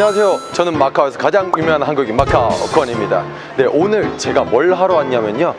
안녕하세요. 저는 마카오에서 가장 유명한 한국인 마카오 권입니다. 네, 오늘 제가 뭘 하러 왔냐면요.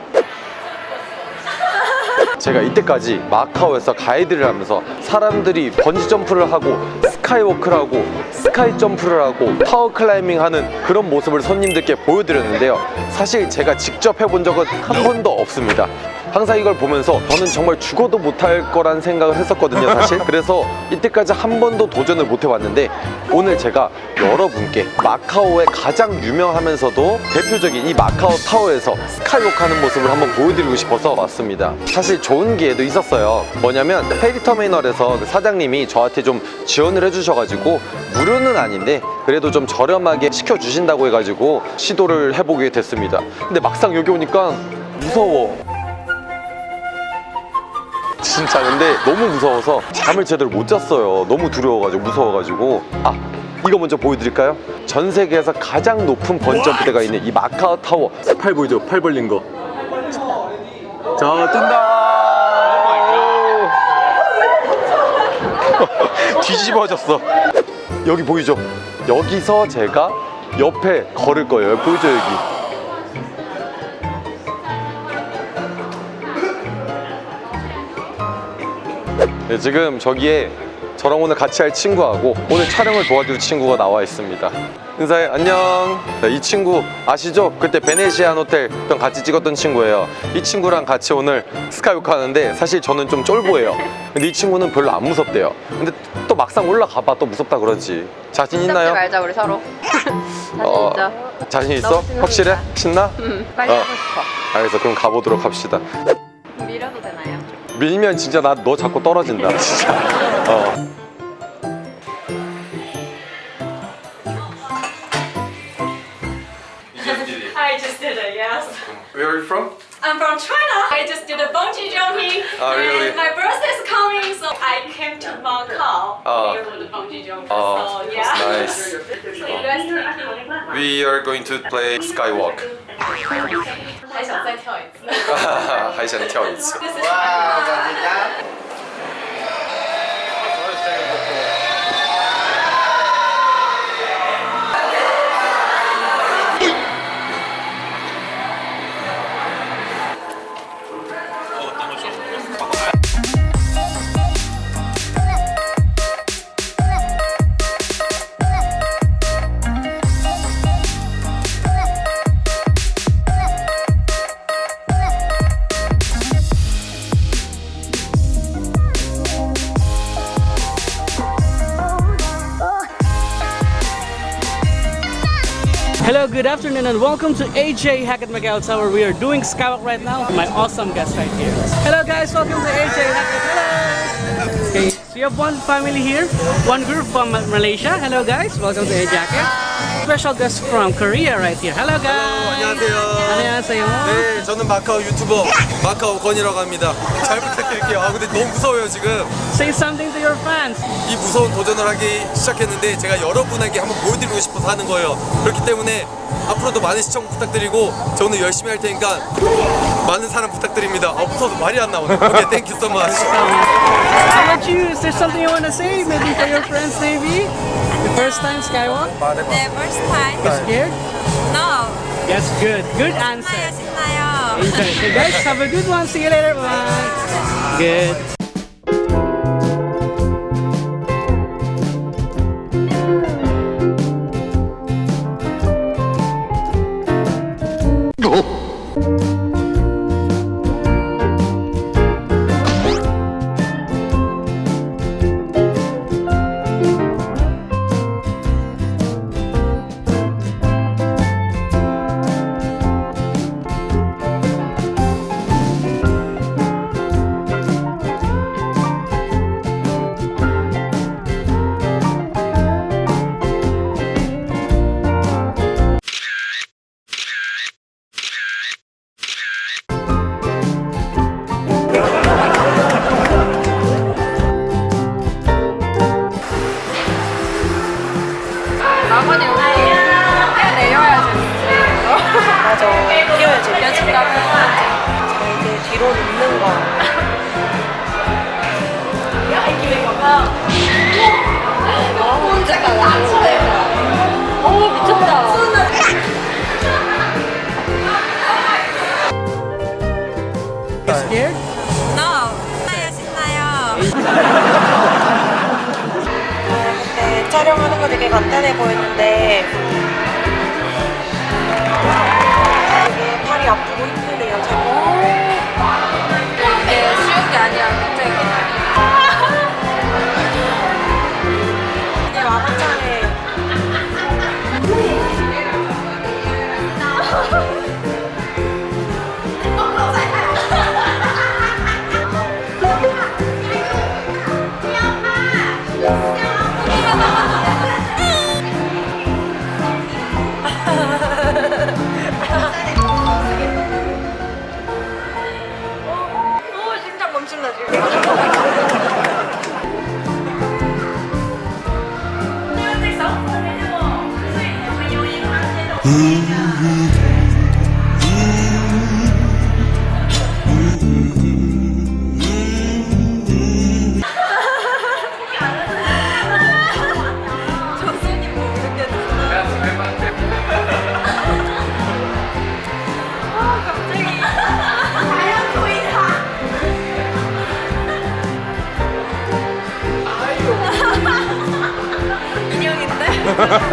제가 이때까지 마카오에서 가이드를 하면서 사람들이 번지 점프를 하고 skywalk를 하고 sky jump를 하고 tower climbing 하는 그런 모습을 손님들께 보여드렸는데요 사실 제가 직접 해본 적은 한 번도 없습니다 항상 이걸 보면서 저는 정말 죽어도 못할 거란 생각을 했었거든요 사실. 그래서 이때까지 한 번도 도전을 못 해봤는데 오늘 제가 여러분께 마카오의 가장 유명하면서도 대표적인 이 마카오 타워에서 스카이워크 하는 모습을 한번 보여드리고 싶어서 왔습니다. 사실 좋은 기회도 있었어요. 뭐냐면 페리터미널에서 그 사장님이 저한테 좀 지원을 해주셔가지고 무료는 아닌데 그래도 좀 저렴하게 시켜주신다고 해가지고 시도를 해보게 됐습니다. 근데 막상 여기 오니까 무서워 진짜 근데 너무 무서워서 잠을 제대로 못 잤어요 너무 두려워가지고 무서워가지고 아 이거 먼저 보여드릴까요? 전 세계에서 가장 높은 번점프대가 있는 이 마카오 타워 팔 보이죠? 팔 벌린 거 자, 뜬다! 뒤집어졌어. 여기 보이죠? 여기서 제가 옆에 걸을 거예요. 보이죠, 여기? 네, 지금 저기에 저랑 오늘 같이 할 친구하고 오늘 촬영을 도와줄 친구가 나와 있습니다. 인사해, 안녕. 네, 이 친구 아시죠? 그때 베네시안 호텔 랑 같이 찍었던 친구예요. 이 친구랑 같이 오늘 스카이워크 하는데 사실 저는 좀 쫄보예요. 근데 이 친구는 별로 안 무섭대요. 근데 또 막상 올라가 봐 또 무섭다 그러지. 자신 있나요? 말자 우리 서로 자신 어, 있죠? 자신 있어? 확실해? 신나? 응 빨리 어. 하고 싶어 알겠어. 그럼 가보도록 합시다. 밀어도 되나요? 밀면 진짜 나 너 자꾸 떨어진다. 진짜. 어. I just did it, yes. Where are you from? I'm from China. I just did a bungee jumping. Oh, really? And my birthday is coming, so I came to Macau Oh. here for the bungee jumping. Oh, so, yeah. that's nice. so you guys taking? We are going to play skywalk. 还想再跳一次。还想跳一次。This is Hello, afternoon, and welcome to AJ Hackett Macau Tower. We are doing Skywalk right now. My awesome guest right here. Hello, guys. Welcome to AJ Hackett. Hello. Okay, so you have one family here, one group from Malaysia. Hello, guys. Welcome to AJ Hackett. Special guest from Korea right here. Hello, guys. 안녕하세요. 안녕하세요. 네, 저는 마카오 유튜버 마카오 건이라고 합니다. 잘 부탁드릴게요. 아, 근데 너무 무서워요 지금. Say something to your fans. 이 무서운 도전을 하기 시작했는데 제가 여러분에게 한번 보여드리고 싶어서 하는 거예요. 그렇기 때문에 앞으로도 많은 시청 부탁드리고 저 오늘 열심히 할 테니까 많은 사랑 부탁드립니다. 아, 무서워서 말이 안 나오네. 오케이, 땡큐 so much. How about you? Is there something you want to say? Maybe for your friends, maybe? The first time Skywalk? The first time? Scared? No. Yes, good. Good 신나요, answer. 신나요. Enjoy. So guys, have a good one. See you later. Bye. Good. 보이는데 심 哈哈哈。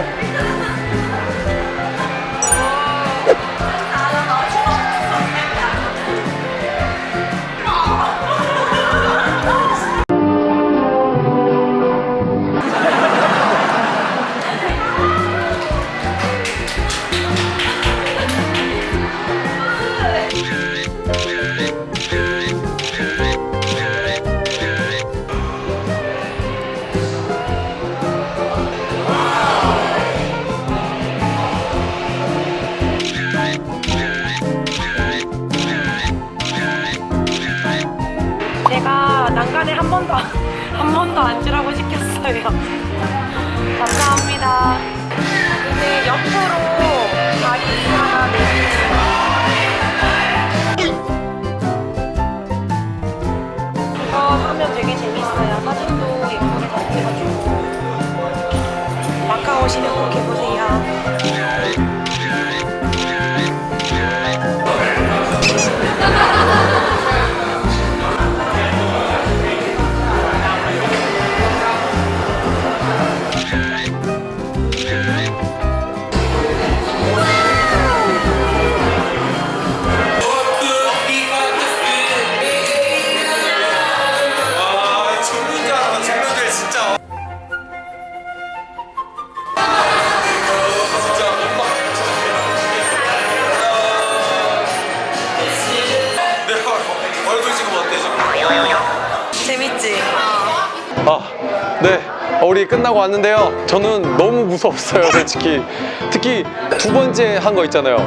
哦。打了老鼠。啊。哈哈哈。哎。 난간에 한 번도 한 번도 앉으라고 시켰어요. 감사합니다. 근데 옆으로 다리 하나 내리는 이거 하면 되게 재밌어요. 사진도 재밌지? 아, 네. 어, 우리 끝나고 왔는데요. 저는 너무 무서웠어요, 솔직히. 특히 두 번째 한 거 있잖아요.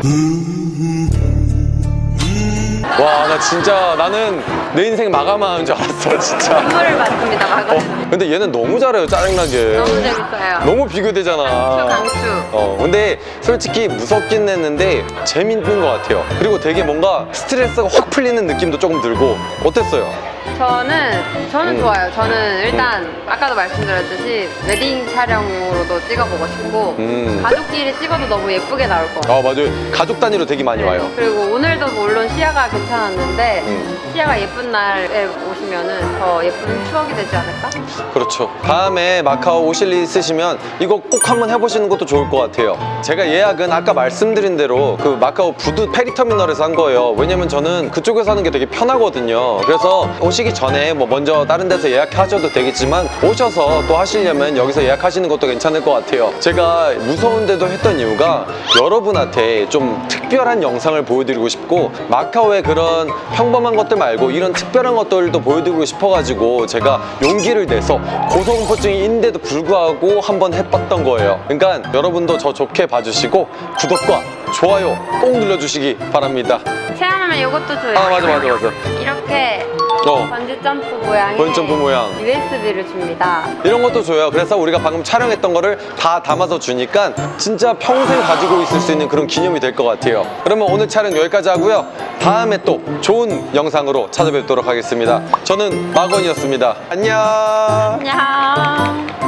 와, 나 진짜 나는 내 인생 마감하는 줄 알았어, 진짜. 선물을 받습니다, 마가. 어, 근데 얘는 너무 잘해요, 짜증나게. 너무 재밌어요. 너무 비교되잖아. 강추, 강추. 어, 근데 솔직히 무섭긴 했는데 재밌는 것 같아요. 그리고 되게 뭔가 스트레스가 확 풀리는 느낌도 조금 들고 어땠어요? 저는 저는 음. 좋아요. 저는 일단 아까도 말씀드렸듯이 웨딩 촬영으로도 찍어보고 싶고 음. 가족끼리 찍어도 너무 예쁘게 나올 것 같아요. 아, 맞아요. 가족 단위로 되게 많이 와요. 네, 그리고 오늘도 물론 시야가 괜찮았는데 음. 시야가 예쁜 날에 오시면은 더 예쁜 추억이 되지 않을까? 그렇죠. 다음에 마카오 오실 일 있으시면 이거 꼭 한번 해보시는 것도 좋을 것 같아요. 제가 예약은 아까 말씀드린 대로 그 마카오 부두 페리터미널에서 한 거예요. 왜냐면 저는 그쪽에서 하는 게 되게 편하거든요. 그래서 오시기 전에 뭐 먼저 다른 데서 예약하셔도 되겠지만 오셔서 또 하시려면 여기서 예약하시는 것도 괜찮을 것 같아요. 제가 무서운데도 했던 이유가 여러분한테 좀 특별한 영상을 보여드리고 싶고 마카오의 그런 평범한 것들 말고 이런 특별한 것들도 보여드리고 싶어가지고 제가 용기를 내서 고소공포증인데도 불구하고 한번 해봤던 거예요. 그러니까 여러분도 저 좋게 봐주시고 구독과 좋아요 꼭 눌러주시기 바랍니다. 체험하면 이것도 줘요. 아 맞아 맞아 맞아. 이렇게 어 번지 점프 모양의 번지 점프 모양. USB를 줍니다. 이런 것도 줘요. 그래서 우리가 방금 촬영했던 거를 다 담아서 주니까 진짜 평생 가지고 있을 수 있는 그런 기념이 될 것 같아요. 그러면 오늘 촬영 여기까지 하고요. 다음에 또 좋은 영상으로 찾아뵙도록 하겠습니다. 저는 마건이었습니다. 안녕. 안녕.